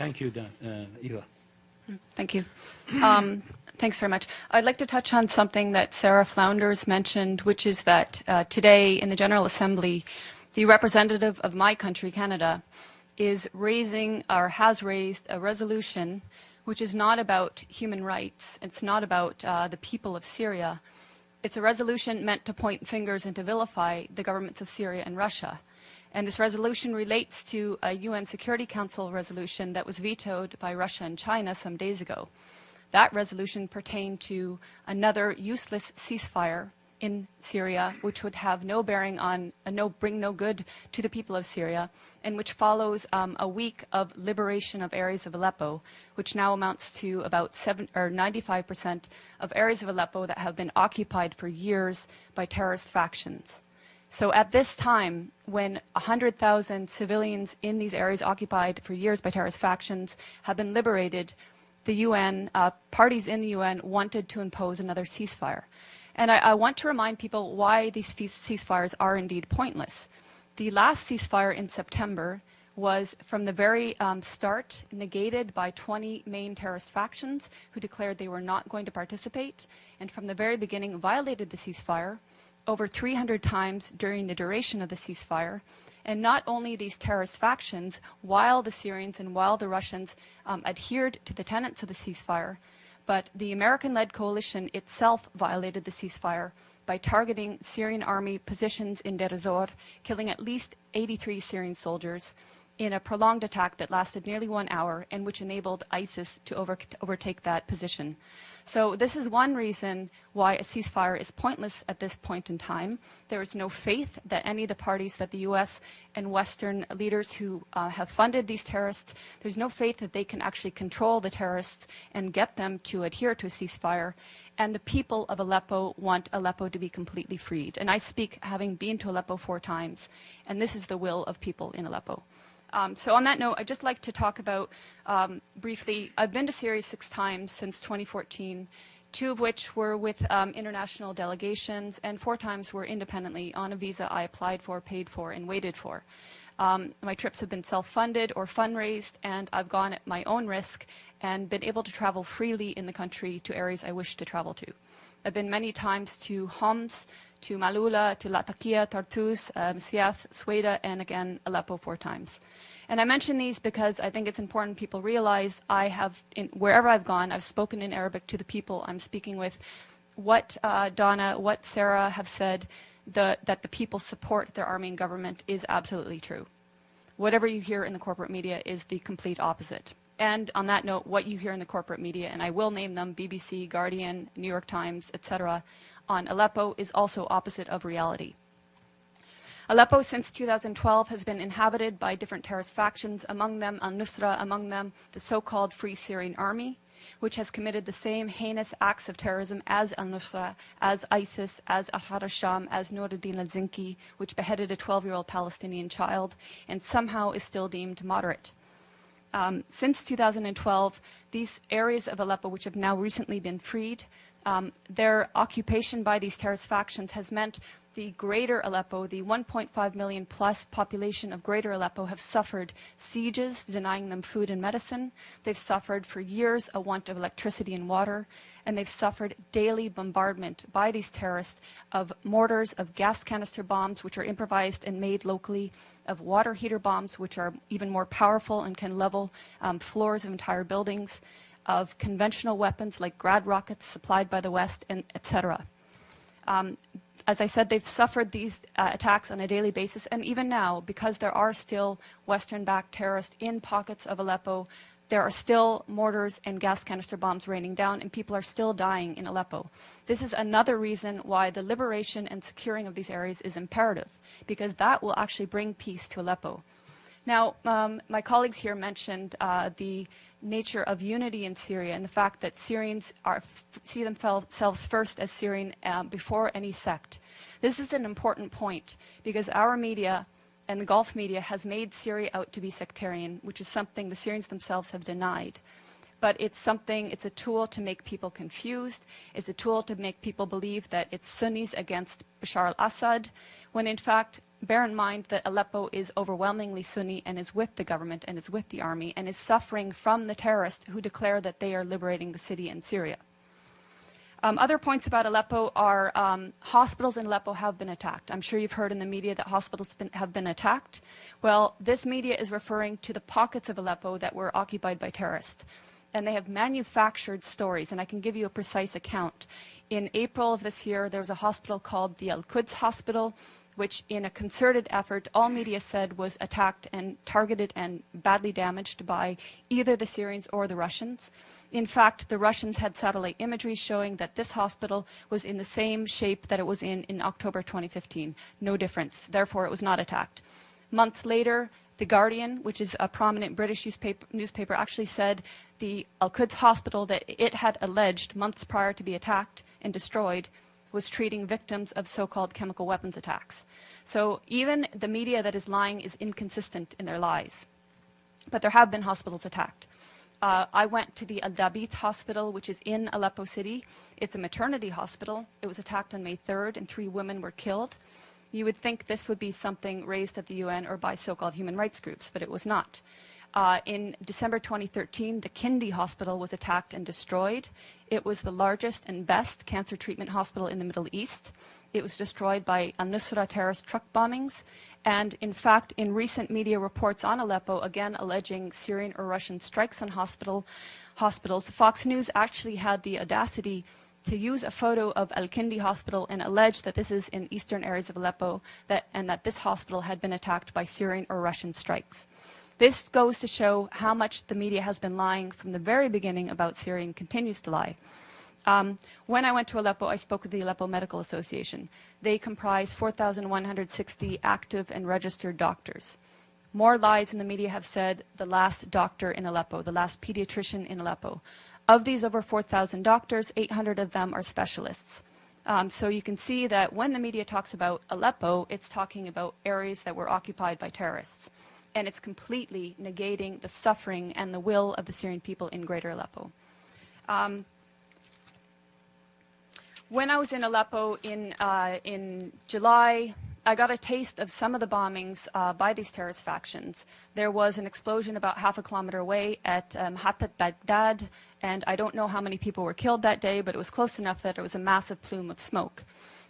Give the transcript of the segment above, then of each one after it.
Thank you, Dan, uh, Eva. Thank you. Um, thanks very much. I'd like to touch on something that Sarah Flounders mentioned, which is that uh, today in the General Assembly, the representative of my country, Canada, is raising or has raised a resolution which is not about human rights. It's not about uh, the people of Syria. It's a resolution meant to point fingers and to vilify the governments of Syria and Russia. And this resolution relates to a UN Security Council resolution that was vetoed by Russia and China some days ago. That resolution pertained to another useless ceasefire in Syria, which would have no bearing on, uh, no bring no good to the people of Syria, and which follows um, a week of liberation of areas of Aleppo, which now amounts to about seven or 95% of areas of Aleppo that have been occupied for years by terrorist factions. So at this time, when 100,000 civilians in these areas occupied for years by terrorist factions have been liberated, the UN, uh, parties in the UN wanted to impose another ceasefire. And I, I want to remind people why these ceasefires are indeed pointless. The last ceasefire in September was from the very um, start negated by 20 main terrorist factions who declared they were not going to participate, and from the very beginning violated the ceasefire over 300 times during the duration of the ceasefire. And not only these terrorist factions, while the Syrians and while the Russians um, adhered to the tenets of the ceasefire, but the American-led coalition itself violated the ceasefire by targeting Syrian army positions in Deir ez-Zor, killing at least 83 Syrian soldiers in a prolonged attack that lasted nearly one hour and which enabled ISIS to over, overtake that position. So this is one reason why a ceasefire is pointless at this point in time. There is no faith that any of the parties that the U.S. and Western leaders who uh, have funded these terrorists, there's no faith that they can actually control the terrorists and get them to adhere to a ceasefire. And the people of Aleppo want Aleppo to be completely freed. And I speak having been to Aleppo four times, and this is the will of people in Aleppo. Um, so on that note, I'd just like to talk about um, briefly, I've been to Syria six times since 2014, two of which were with um, international delegations, and four times were independently on a visa I applied for, paid for, and waited for. Um, my trips have been self-funded or fundraised, and I've gone at my own risk and been able to travel freely in the country to areas I wish to travel to. I've been many times to Homs, to Malula, to Latakia, Tartus, um, Siath, Sweda, and again, Aleppo four times. And I mention these because I think it's important people realize I have, in, wherever I've gone, I've spoken in Arabic to the people I'm speaking with. What uh, Donna, what Sarah have said, the, that the people support their army and government is absolutely true. Whatever you hear in the corporate media is the complete opposite. And on that note, what you hear in the corporate media, and I will name them, BBC, Guardian, New York Times, etc., on Aleppo is also opposite of reality. Aleppo since 2012 has been inhabited by different terrorist factions, among them al-Nusra, among them the so-called Free Syrian Army, which has committed the same heinous acts of terrorism as al-Nusra, as ISIS, as Ahrar al-Sham, as Noruddin al-Zinki, which beheaded a 12-year-old Palestinian child and somehow is still deemed moderate. Um, since 2012, these areas of Aleppo, which have now recently been freed, um, their occupation by these terrorist factions has meant the greater Aleppo, the 1.5 million plus population of greater Aleppo have suffered sieges denying them food and medicine. They've suffered for years a want of electricity and water, and they've suffered daily bombardment by these terrorists of mortars, of gas canister bombs, which are improvised and made locally, of water heater bombs, which are even more powerful and can level um, floors of entire buildings of conventional weapons like Grad rockets supplied by the West, and etc. Um, as I said, they've suffered these uh, attacks on a daily basis, and even now, because there are still Western-backed terrorists in pockets of Aleppo, there are still mortars and gas canister bombs raining down, and people are still dying in Aleppo. This is another reason why the liberation and securing of these areas is imperative, because that will actually bring peace to Aleppo. Now, um, my colleagues here mentioned uh, the nature of unity in Syria and the fact that Syrians are, see themselves first as Syrian um, before any sect. This is an important point because our media and the Gulf media has made Syria out to be sectarian, which is something the Syrians themselves have denied. But it's something, it's a tool to make people confused. It's a tool to make people believe that it's Sunnis against Bashar al-Assad, when in fact, bear in mind that Aleppo is overwhelmingly Sunni and is with the government and is with the army and is suffering from the terrorists who declare that they are liberating the city in Syria. Um, other points about Aleppo are um, hospitals in Aleppo have been attacked. I'm sure you've heard in the media that hospitals been, have been attacked. Well, this media is referring to the pockets of Aleppo that were occupied by terrorists. And they have manufactured stories, and I can give you a precise account. In April of this year, there was a hospital called the Al Quds Hospital which in a concerted effort, all media said was attacked and targeted and badly damaged by either the Syrians or the Russians. In fact, the Russians had satellite imagery showing that this hospital was in the same shape that it was in in October 2015. No difference. Therefore, it was not attacked. Months later, The Guardian, which is a prominent British newspaper, actually said the Al Quds hospital that it had alleged months prior to be attacked and destroyed was treating victims of so-called chemical weapons attacks. So even the media that is lying is inconsistent in their lies. But there have been hospitals attacked. Uh, I went to the Al Dabit hospital, which is in Aleppo City. It's a maternity hospital. It was attacked on May 3rd, and three women were killed. You would think this would be something raised at the UN or by so-called human rights groups, but it was not. Uh, in December 2013, the Kindi Hospital was attacked and destroyed. It was the largest and best cancer treatment hospital in the Middle East. It was destroyed by al-Nusra terrorist truck bombings. And in fact, in recent media reports on Aleppo, again alleging Syrian or Russian strikes on hospital, hospitals, Fox News actually had the audacity to use a photo of Al-Kindi Hospital and allege that this is in eastern areas of Aleppo that, and that this hospital had been attacked by Syrian or Russian strikes. This goes to show how much the media has been lying from the very beginning about Syria and continues to lie. Um, when I went to Aleppo, I spoke with the Aleppo Medical Association. They comprise 4,160 active and registered doctors. More lies in the media have said the last doctor in Aleppo, the last pediatrician in Aleppo. Of these over 4,000 doctors, 800 of them are specialists. Um, so you can see that when the media talks about Aleppo, it's talking about areas that were occupied by terrorists and it's completely negating the suffering and the will of the Syrian people in greater Aleppo. Um, when I was in Aleppo in, uh, in July, I got a taste of some of the bombings uh, by these terrorist factions. There was an explosion about half a kilometer away at um, Hatat Baghdad, and I don't know how many people were killed that day, but it was close enough that it was a massive plume of smoke.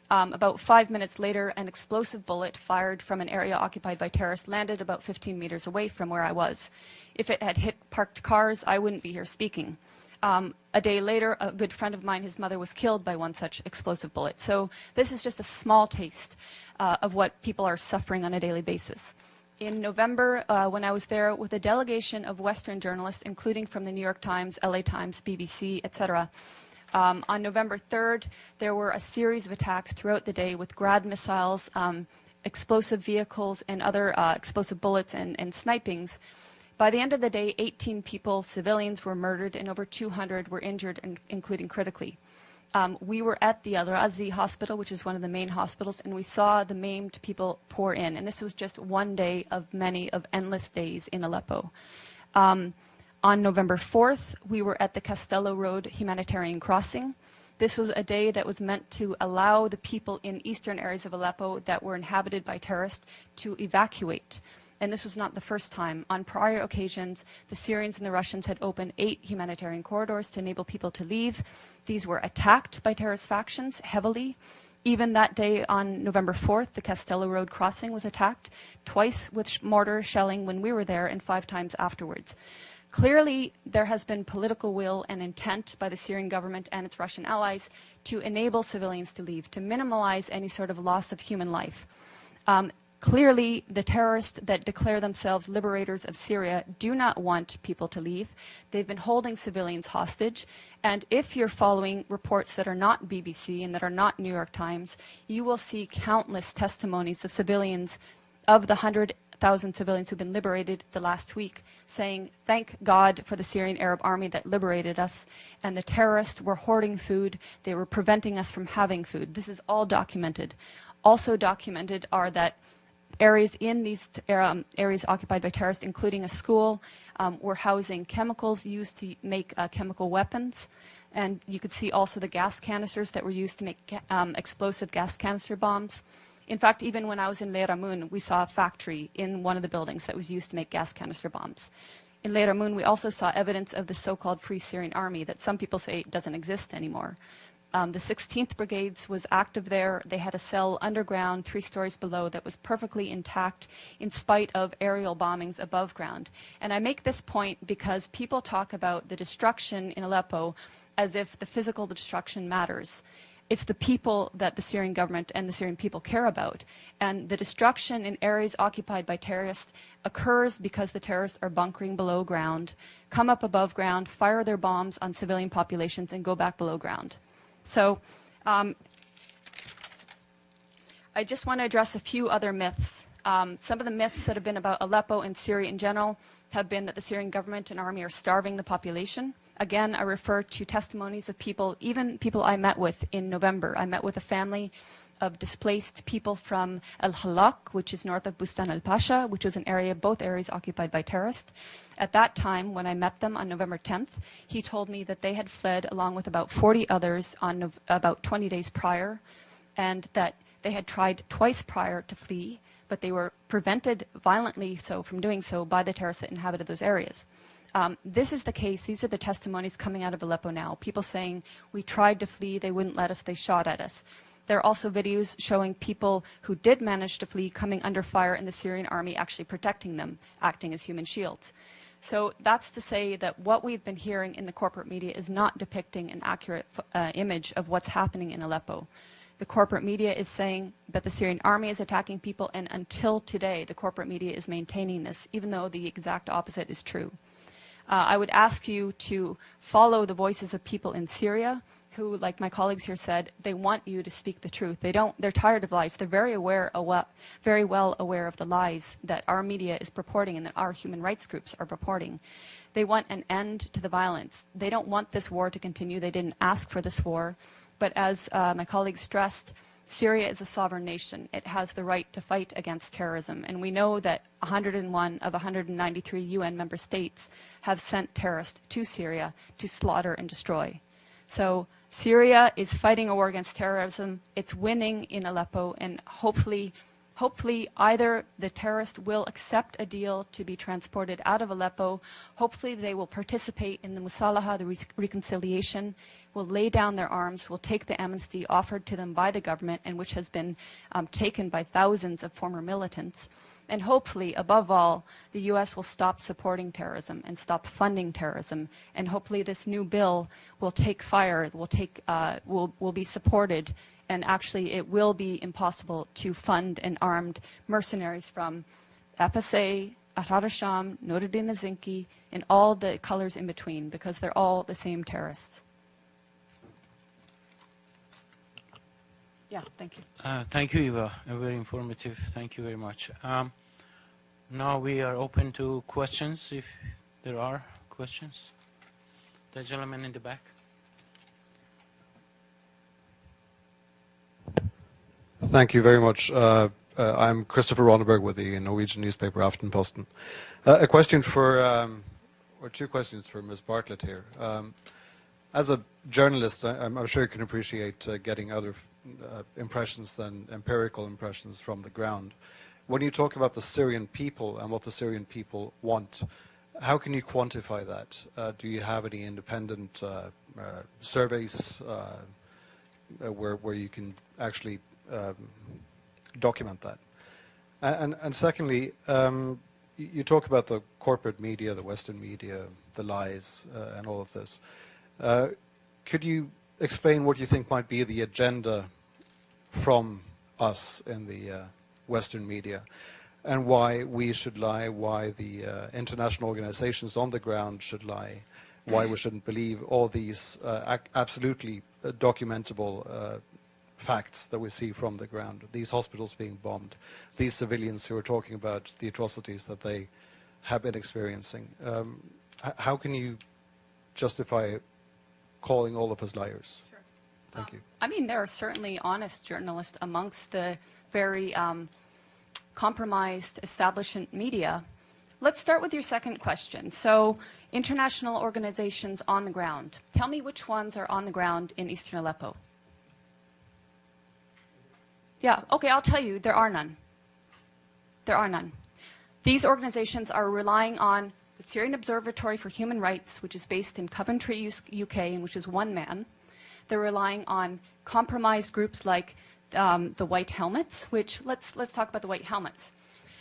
Um, about five minutes later, an explosive bullet fired from an area occupied by terrorists landed about 15 meters away from where I was. If it had hit parked cars, I wouldn't be here speaking. Um, a day later, a good friend of mine, his mother, was killed by one such explosive bullet. So this is just a small taste uh, of what people are suffering on a daily basis. In November, uh, when I was there with a delegation of Western journalists, including from the New York Times, LA Times, BBC, etc., um, on November 3rd, there were a series of attacks throughout the day with Grad missiles, um, explosive vehicles, and other uh, explosive bullets and, and snipings. By the end of the day, 18 people, civilians, were murdered and over 200 were injured, including critically. Um, we were at the Al Razi hospital, which is one of the main hospitals, and we saw the maimed people pour in. And this was just one day of many of endless days in Aleppo. Um, on November 4th, we were at the Castello Road humanitarian crossing. This was a day that was meant to allow the people in eastern areas of Aleppo that were inhabited by terrorists to evacuate. And this was not the first time. On prior occasions, the Syrians and the Russians had opened eight humanitarian corridors to enable people to leave. These were attacked by terrorist factions heavily. Even that day on November 4th, the Castello Road crossing was attacked, twice with mortar shelling when we were there and five times afterwards. Clearly, there has been political will and intent by the Syrian government and its Russian allies to enable civilians to leave, to minimize any sort of loss of human life. Um, clearly, the terrorists that declare themselves liberators of Syria do not want people to leave. They've been holding civilians hostage. And if you're following reports that are not BBC and that are not New York Times, you will see countless testimonies of civilians of the 100 thousand civilians who've been liberated the last week, saying, Thank God for the Syrian Arab army that liberated us, and the terrorists were hoarding food, they were preventing us from having food. This is all documented. Also documented are that areas in these um, areas occupied by terrorists, including a school, um, were housing chemicals used to make uh, chemical weapons. And you could see also the gas canisters that were used to make um, explosive gas canister bombs. In fact, even when I was in Leiramun, we saw a factory in one of the buildings that was used to make gas canister bombs. In Leiramun, we also saw evidence of the so-called Free Syrian Army that some people say doesn't exist anymore. Um, the 16th Brigades was active there. They had a cell underground, three stories below, that was perfectly intact in spite of aerial bombings above ground. And I make this point because people talk about the destruction in Aleppo as if the physical destruction matters. It's the people that the Syrian government and the Syrian people care about. And the destruction in areas occupied by terrorists occurs because the terrorists are bunkering below ground, come up above ground, fire their bombs on civilian populations, and go back below ground. So um, I just want to address a few other myths. Um, some of the myths that have been about Aleppo and Syria in general have been that the Syrian government and army are starving the population. Again, I refer to testimonies of people, even people I met with in November. I met with a family of displaced people from El Halak, which is north of Bustan al Pasha, which was an area, both areas occupied by terrorists. At that time, when I met them on November 10th, he told me that they had fled along with about 40 others on no- about 20 days prior, and that they had tried twice prior to flee, but they were prevented violently so from doing so by the terrorists that inhabited those areas. Um, this is the case. These are the testimonies coming out of Aleppo now. People saying, we tried to flee, they wouldn't let us, they shot at us. There are also videos showing people who did manage to flee coming under fire and the Syrian army actually protecting them, acting as human shields. So that's to say that what we've been hearing in the corporate media is not depicting an accurate uh, image of what's happening in Aleppo. The corporate media is saying that the Syrian army is attacking people, and until today, the corporate media is maintaining this, even though the exact opposite is true. Uh, I would ask you to follow the voices of people in Syria who, like my colleagues here said, they want you to speak the truth. They don't. They're tired of lies. They're very aware, very well aware of the lies that our media is purporting and that our human rights groups are purporting. They want an end to the violence. They don't want this war to continue. They didn't ask for this war, but as uh, my colleagues stressed. Syria is a sovereign nation. It has the right to fight against terrorism. And we know that 101 of 193 UN member states have sent terrorists to Syria to slaughter and destroy. So Syria is fighting a war against terrorism. It's winning in Aleppo, and hopefully, hopefully either the terrorists will accept a deal to be transported out of Aleppo. Hopefully, they will participate in the Musalaha, the re- reconciliation, will lay down their arms, will take the amnesty offered to them by the government, and which has been um, taken by thousands of former militants. And hopefully, above all, the U.S. will stop supporting terrorism and stop funding terrorism. And hopefully, this new bill will take fire, will take, uh, will will be supported, and actually, it will be impossible to fund an armed mercenaries from FSA, Ahrar al-Sham, Noruddin Zinki, and all the colors in between, because they're all the same terrorists. Yeah, thank you. Uh, thank you, Eva. Very informative. Thank you very much. Um, now we are open to questions, if there are questions. The gentleman in the back. Thank you very much. Uh, uh, I'm Christopher Ronneberg with the Norwegian newspaper Aftenposten. Uh, a question for, um, or two questions for Ms. Bartlett here. Um, as a journalist, I, am sure you can appreciate uh, getting other uh, impressions than empirical impressions from the ground. When you talk about the Syrian people and what the Syrian people want, how can you quantify that? Uh, do you have any independent uh, uh, surveys uh, where, where you can actually um, document that? And, and secondly, um, you talk about the corporate media, the Western media, the lies, and all of this. Uh, could you explain what you think might be the agenda from us in the Western media, and why we should lie, why the uh, international organizations on the ground should lie, why we shouldn't believe all these uh, absolutely uh, documentable uh, facts that we see from the ground. These hospitals being bombed, these civilians who are talking about the atrocities that they have been experiencing. Um, how can you justify calling all of us liars? Sure. Thank you. I mean, there are certainly honest journalists amongst the very um, compromised establishment media. Let's start with your second question. So, international organizations on the ground. Tell me which ones are on the ground in eastern Aleppo. Yeah, okay, I'll tell you, there are none. There are none. These organizations are relying on the Syrian Observatory for Human Rights, which is based in Coventry, UK, and which is one man. They're relying on compromised groups like um, the White Helmets, which let's let's talk about the White Helmets.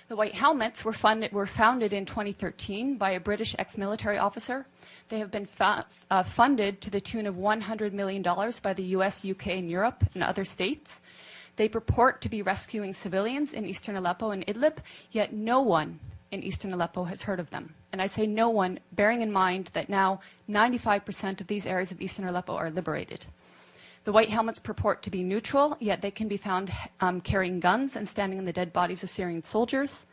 The White Helmets were funded were founded in 2013 by a British ex-military officer. They have been uh, funded to the tune of 100 million dollars by the U.S., UK, and Europe and other states. They purport to be rescuing civilians in eastern Aleppo and Idlib, yet no one in eastern Aleppo has heard of them. And I say no one, bearing in mind that now 95% of these areas of eastern Aleppo are liberated. The White Helmets purport to be neutral, yet they can be found um, carrying guns and standing in the dead bodies of Syrian soldiers.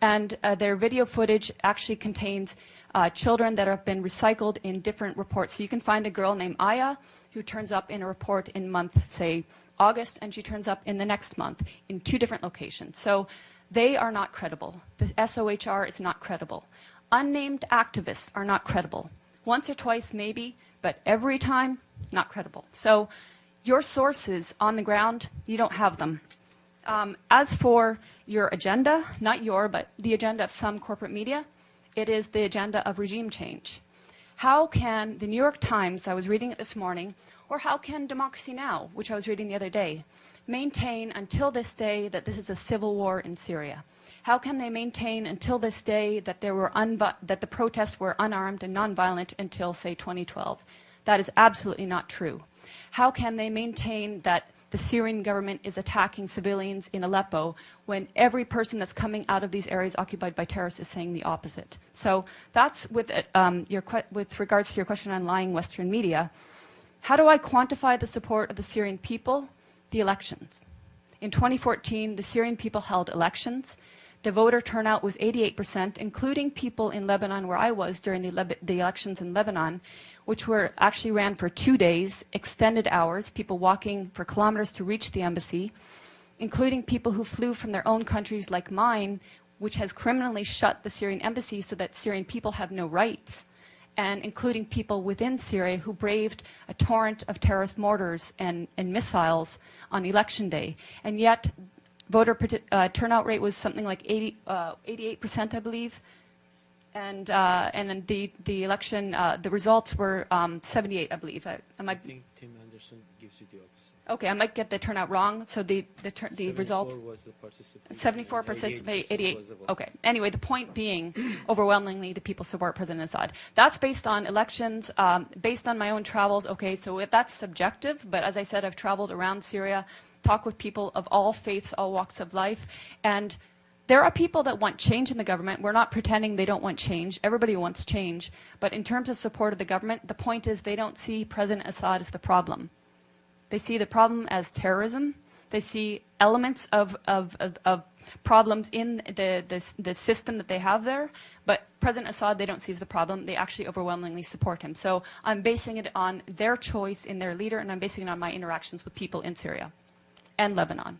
And uh, their video footage actually contains uh, children that have been recycled in different reports. So you can find a girl named Aya who turns up in a report in month, say, August, and she turns up in the next month in two different locations. So they are not credible. The SOHR is not credible. Unnamed activists are not credible. Once or twice, maybe, but every time, not credible. So your sources on the ground, you don't have them. Um, as for your agenda, not your, but the agenda of some corporate media, it is the agenda of regime change. How can the New York Times, I was reading it this morning, or how can Democracy Now!, which I was reading the other day, maintain until this day that this is a civil war in Syria? How can they maintain until this day that there were that the protests were unarmed and nonviolent until say 2012? That is absolutely not true. How can they maintain that the Syrian government is attacking civilians in Aleppo when every person that's coming out of these areas occupied by terrorists is saying the opposite? So that's with, um, your, with regards to your question on lying Western media. How do I quantify the support of the Syrian people? The elections. In 2014, the Syrian people held elections. The voter turnout was 88%, including people in Lebanon, where I was during the, the, elections in Lebanon, which were actually ran for two days, extended hours, people walking for kilometers to reach the embassy, including people who flew from their own countries, like mine, which has criminally shut the Syrian embassy so that Syrian people have no rights and including people within Syria who braved a torrent of terrorist mortars and, and missiles on election day. And yet, voter uh, turnout rate was something like 80, uh, 88%, I believe. And, uh, and the, the election, uh, the results were um, 78, I believe. I, I think Tim Anderson gives you the opposite. Okay, I might get the turnout wrong. So the the, ter- the results. Was the 74 participate, 88. Okay. Anyway, the point being, overwhelmingly, the people support President Assad. That's based on elections, um, based on my own travels. Okay, so that's subjective. But as I said, I've traveled around Syria, talked with people of all faiths, all walks of life, and there are people that want change in the government. We're not pretending they don't want change. Everybody wants change. But in terms of support of the government, the point is they don't see President Assad as the problem. They see the problem as terrorism. They see elements of, of, of, of problems in the, the, the, system that they have there. But President Assad, they don't see as the problem. They actually overwhelmingly support him. So I'm basing it on their choice in their leader, and I'm basing it on my interactions with people in Syria and Lebanon.